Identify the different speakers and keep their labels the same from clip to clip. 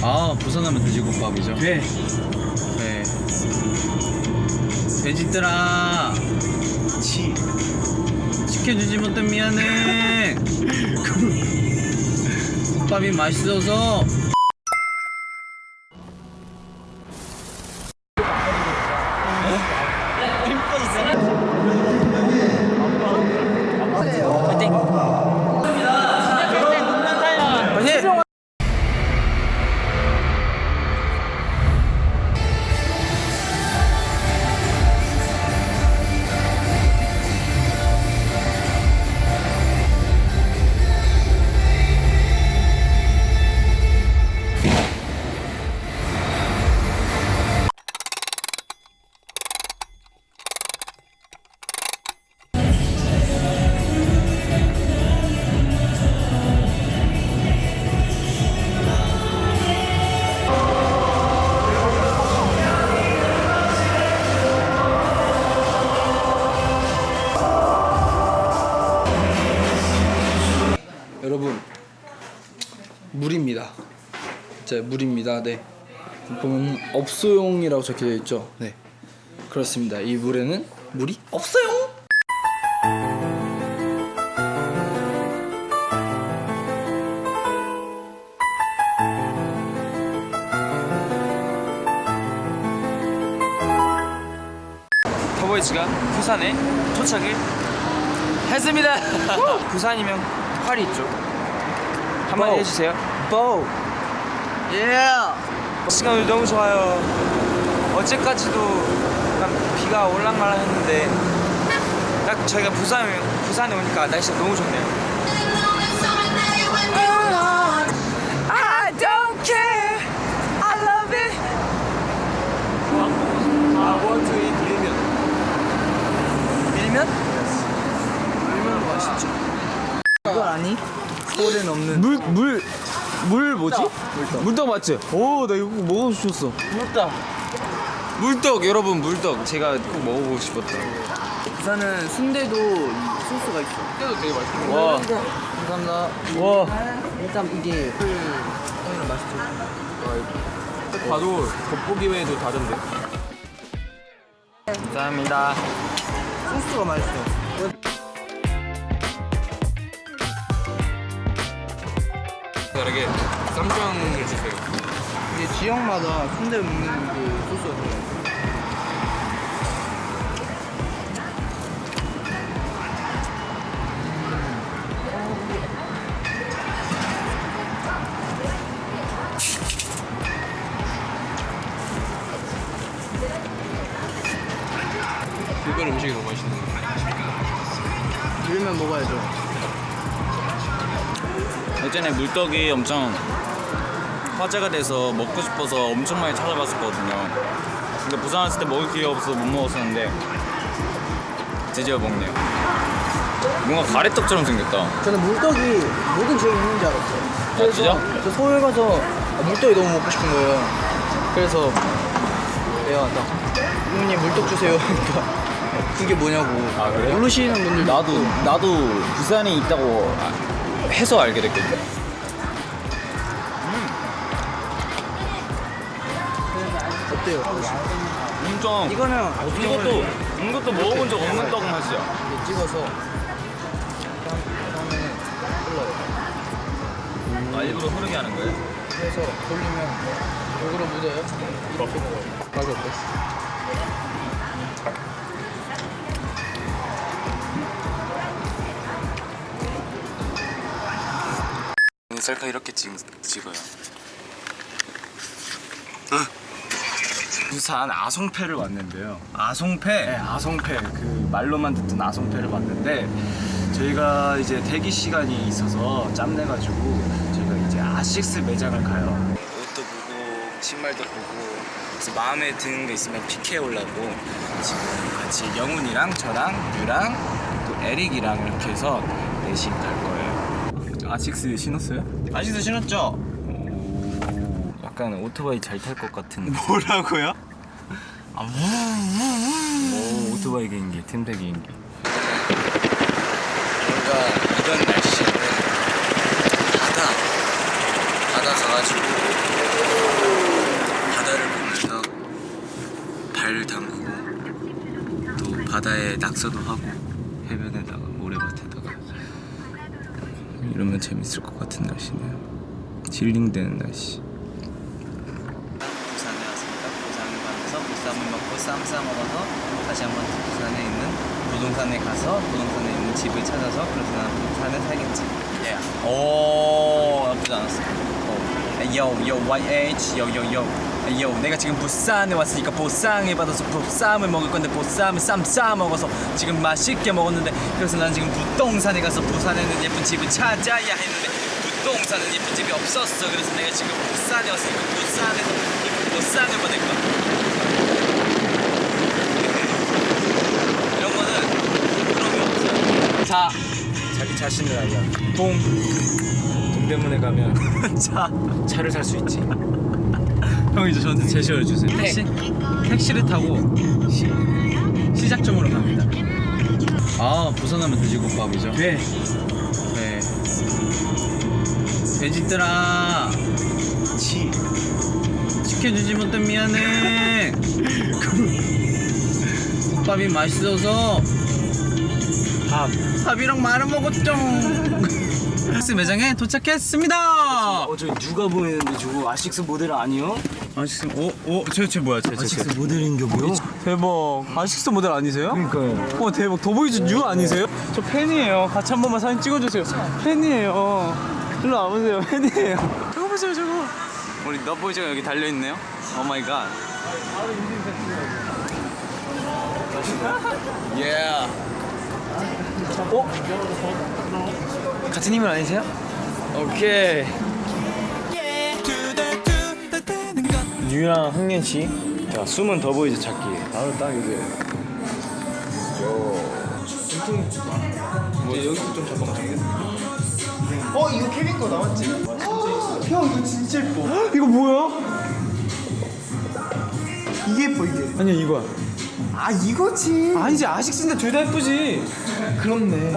Speaker 1: 아 부산하면 돼지국밥이죠.
Speaker 2: 네.
Speaker 1: 네. 돼지들아
Speaker 2: 치.
Speaker 1: 지켜주지 못해 미안해. 국밥이 맛있어서.
Speaker 2: 여러분 물입니다. 자 물입니다. 네. 보면 업소용이라고 적혀져 있죠. 네. 그렇습니다. 이 물에는 물이 없어요.
Speaker 3: 터보이즈가 부산에 도착을 했습니다. 부산이면 활이 있죠. 한마디
Speaker 2: 보.
Speaker 3: 해주세요.
Speaker 2: 보. 예.
Speaker 3: 시간 오늘 너무 좋아요. 어제까지도 약간 비가 올랑말랑 했는데 딱 저희가 부산 부산에 오니까 날씨가 너무 좋네요. 물?
Speaker 2: 물떡.
Speaker 3: 물떡 맞지? 오, 나 이거 꼭 먹어주셨어.
Speaker 2: 물다.
Speaker 3: 물떡 여러분 물떡 제가 꼭 먹어보고 싶었다.
Speaker 2: 부산은 순대도 이 소스가 있어.
Speaker 3: 순대도 되게 맛있어. 와,
Speaker 2: 감사합니다.
Speaker 3: 와.
Speaker 2: 일단 이게 형이랑 맛있죠.
Speaker 3: 딱 봐도 겉보기 외에도 다른데. 감사합니다.
Speaker 2: 소스가 맛있어.
Speaker 3: 다르게 쌈장을 주세요.
Speaker 2: 이게 지역마다 순대 먹는 그 소스가 달라요.
Speaker 3: 그걸 음식이 너무 맛있는 거.
Speaker 2: 밀면 먹어야죠.
Speaker 1: 예전에 물떡이 엄청 화제가 돼서 먹고 싶어서 엄청 많이 찾아봤었거든요. 근데 부산 왔을 때 먹을 기회가 없어서 못 먹었었는데 드디어 먹네요. 뭔가 가래떡처럼 생겼다.
Speaker 2: 저는 물떡이 모든 지역에 있는 줄 알았어요. 그래서
Speaker 1: 진짜?
Speaker 2: 저 서울 가서 아, 물떡이 너무 먹고 싶은 거예요. 그래서 내가 딱 부모님 물떡 주세요. 그러니까 그게 뭐냐고
Speaker 1: 아, 그래요?
Speaker 2: 모르시는 분들
Speaker 1: 나도 나도 부산에 있다고 해서 알게 됐거든.
Speaker 2: 어때요?
Speaker 1: 엄청
Speaker 2: 이거는
Speaker 1: 이것도 이것도 먹어본 적 없는 떡 맛이야.
Speaker 2: 찍어서 다음에 흘러요.
Speaker 1: 아 일부러 흐르게 하는 거예요?
Speaker 2: 그래서 돌리면 요거로 묻어요. 이렇게 먹어요. 맛이 어때?
Speaker 1: 셀카 이렇게 찍, 찍어요.
Speaker 3: 부산 아송패를 왔는데요.
Speaker 1: 아송패.
Speaker 3: 네, 아송패 그 말로만 듣던 아송패를 왔는데 저희가 이제 대기 시간이 있어서 짬내가지고 저희가 이제 아식스 매장을 가요.
Speaker 1: 옷도 보고 신발도 보고 그래서 마음에 드는 게 있으면 픽해 오려고
Speaker 3: 지금 같이 영훈이랑 저랑 유랑 또 에릭이랑 이렇게 해서 넷이 갈 거예요. 아식스 신었어요?
Speaker 1: 아식스 신었죠? 약간 오토바이 잘 탈 것 같은
Speaker 3: 뭐라고요?
Speaker 1: 아, 뭐, 뭐, 뭐. 오, 오토바이 개인기, 틈새 개인기 뭔가 이런 날씨 바다 바다 가가지고 바다를 보면서 발 담그고 또 바다에 낙서도 하고 이러면 재밌을 것 같은 날씨네요. 힐링되는 날씨. 부산에 왔습니다. 부산에 가면서 보쌈을 먹고 쌈싸 먹어서 다시 한번 부산에 있는 부동산에 가서 부동산에 있는 집을 찾아서 그래서 난 부산에 살겠지. 예. 오 나쁘지 않았어. 요, 요, YH, 요, 요, 요. 요, 내가 지금 부산에 왔으니까 보상을 받아서 보쌈을 먹을 건데 보쌈을 쌈 싸 먹어서 지금 맛있게 먹었는데 그래서 난 지금 부동산에 가서 부산에 있는 예쁜 집을 찾아야 했는데 부동산은 예쁜 집이 없었어. 그래서 내가 지금 부산에 왔으니까 부산에서 예쁜 보상을 받을 거야. 이런 거는 그런 게 없어요. 자,
Speaker 3: 자기 자신을 알려. 동 동대문에 가면
Speaker 1: 자.
Speaker 3: 차를 살 수 있지.
Speaker 1: 형 이제 저한테 제시어 주세요. 택시 택시를 타고 시, 시작점으로 갑니다. 아 부산하면 돼지국밥이죠.
Speaker 3: 네.
Speaker 1: 네. 돼지들아. 치. 시켜주지 못해 미안해. 국밥이 맛있어서
Speaker 3: 밥.
Speaker 1: 밥이랑 말아 먹었죠. 스 매장에 도착했습니다.
Speaker 3: 어, 저 누가 보이는데 저거 아식스 모델 아니요?
Speaker 1: 아식스 어? 어? 쟤, 쟤 뭐야 쟤, 쟤, 쟤.
Speaker 3: 모델인겨 보여?
Speaker 1: 대박 아식스 모델 아니세요?
Speaker 3: 그러니까요.
Speaker 1: 어 대박 더보이즈 뉴 아니세요? 저 팬이에요 같이 한 번만 사진 찍어주세요 팬이에요 일로 와보세요 팬이에요 저거 보세요 저거 우리 더보이즈가 여기 달려있네요 Oh my god 예.
Speaker 3: 어? 같은 인물 아니세요?
Speaker 1: 오케이
Speaker 3: 뉴랑 학년 씨. 자, 숨은 더 보이즈 찾기. 바로 딱 이게.
Speaker 1: 뭐 여기서 좀 잡아가
Speaker 4: 어 이거 케빈 거 나왔지? 형 이거 진짜 예뻐
Speaker 3: 이거 뭐야?
Speaker 4: 이게 예뻐 이게
Speaker 3: 아니야 이거야.
Speaker 4: 아 이거지
Speaker 3: 아니지 아식스인데 둘 다 예쁘지.
Speaker 4: 그렇네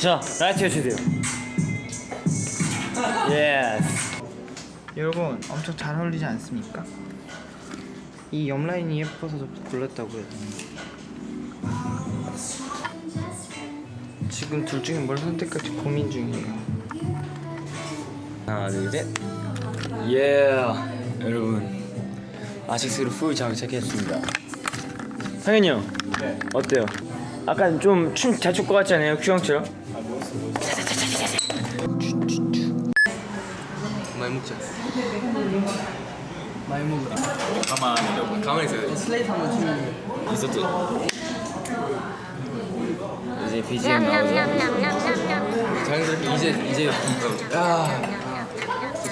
Speaker 3: 자, light 해주세요. Yes.
Speaker 4: 여러분 엄청 잘 어울리지 않습니까? 이 옆라인이 예뻐서 골랐다고요 지금 둘 중에 뭘 선택할지 고민 중이에요
Speaker 3: 하나, 둘, 셋. 예. 여러분, 아식스로 full 장착했습니다. 상현이 형, 어때요? 아까 좀 춤 잘 출 것 같지 않아요? 큐형처럼?
Speaker 1: 많이 먹자
Speaker 2: 많이 먹으라.
Speaker 1: 가만히 있어. 가만히 있어요.
Speaker 2: 슬레이트 한번 치면
Speaker 1: 있었죠
Speaker 3: 이제 BGM 나오죠.
Speaker 1: 자연스럽게 이제 이제 야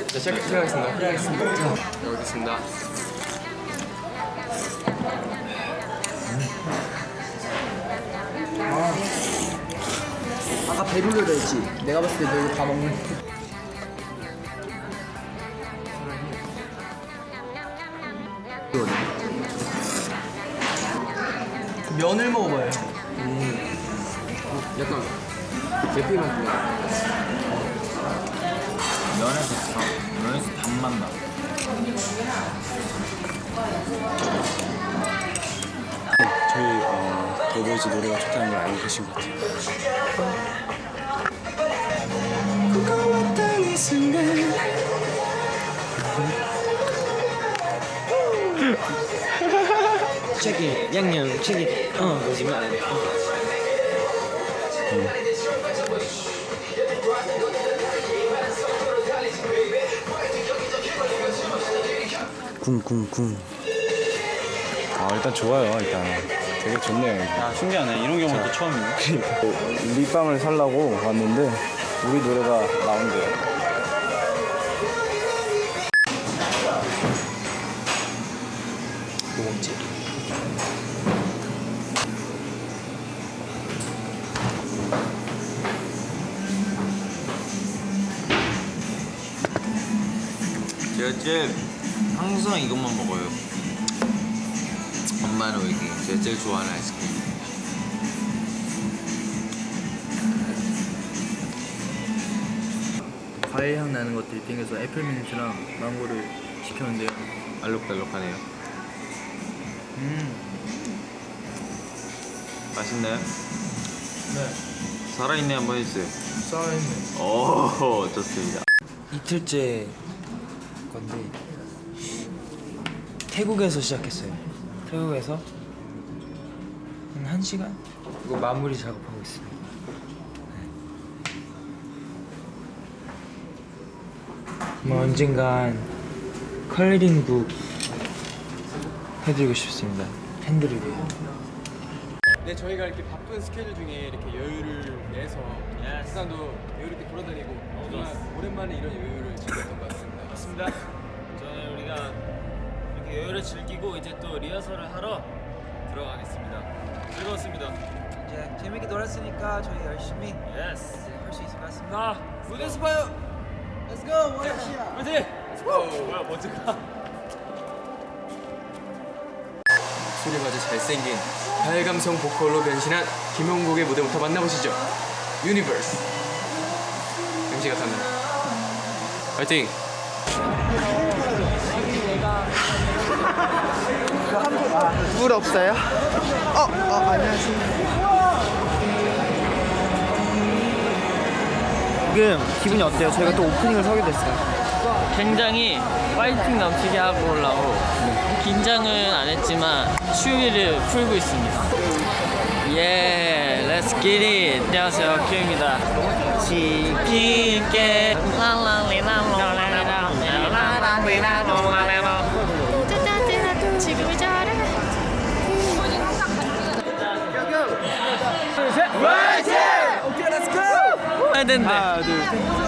Speaker 1: 자, 시작, 시작하겠습니다. 시작하겠습니다. 자 여기 있습니다.
Speaker 2: 아까 배불러다 했지. 내가 봤을 때 너 이거 다 먹는. 면을 먹어봐요.
Speaker 1: 약간 계피 맛 면에서 참 면에서 단맛 나
Speaker 3: 저희 어, 더보이즈 노래가 좋다는 걸 알고 계신 것 같아요. 치기 양념 치기 어 거짓말 안 해. 쿵쿵쿵. 아 일단 좋아요 일단. 되게 좋네요.
Speaker 1: 아 신기하네. 이런 경우는 또 처음이네.
Speaker 3: 립밤을 살라고 왔는데 우리 노래가 나온대요.
Speaker 1: 제일 항상 이것만 먹어요. 엄마는 이게 제가 제일 좋아하는 아이스크림.
Speaker 5: 과일 향 나는 것들이 땡겨서 애플민트랑 망고를 시켰는데요.
Speaker 1: 알록달록하네요.
Speaker 5: 음,
Speaker 1: 맛있나요?
Speaker 5: 네.
Speaker 1: 살아있네 한번 해주세요.
Speaker 5: 쌓여있네.
Speaker 1: 오 좋습니다.
Speaker 3: 이틀째 건데 태국에서 시작했어요. 태국에서 한 1시간? 이거 마무리 작업하고 있습니다. 뭐 언젠간 컬러링북 해드리고 싶습니다. 팬들을 위해.
Speaker 6: 네, 저희가 이렇게 바쁜 스케줄 중에 이렇게 여유를 내서 부산도 여유 있게 돌아다니고 오랜만에 이런 여유를 즐겼던 것 같습니다.
Speaker 7: 맞습니다. 여유를 즐기고 이제 또 리허설을 하러 들어가겠습니다. 즐거웠습니다.
Speaker 1: 이제 재밌게 놀았으니까 저희 열심히
Speaker 7: yes.
Speaker 1: 할수 있을 것 같습니다.
Speaker 7: 나 무대에서 봐요. Let's go. 화이팅. Let's go. 뭐야 먼저 가.
Speaker 6: 소리가 아주 잘생긴 발감성 보컬로 변신한 김용국의 무대부터 만나보시죠. 유니버스. MC가 탑니다. 파이팅!
Speaker 4: 물 없어요? 어, 어 안녕하세요. 지금 기분이 어때요? 저희가 또 오프닝을 서게 됐어요.
Speaker 8: 굉장히 파이팅 넘치게 하고 올라고 긴장은 안 했지만 추위를 풀고 있습니다. 예, let's get it. 안녕하세요, 큐입니다. 지킬게
Speaker 9: 지금이
Speaker 8: 된대.
Speaker 4: 하나, 둘, 셋.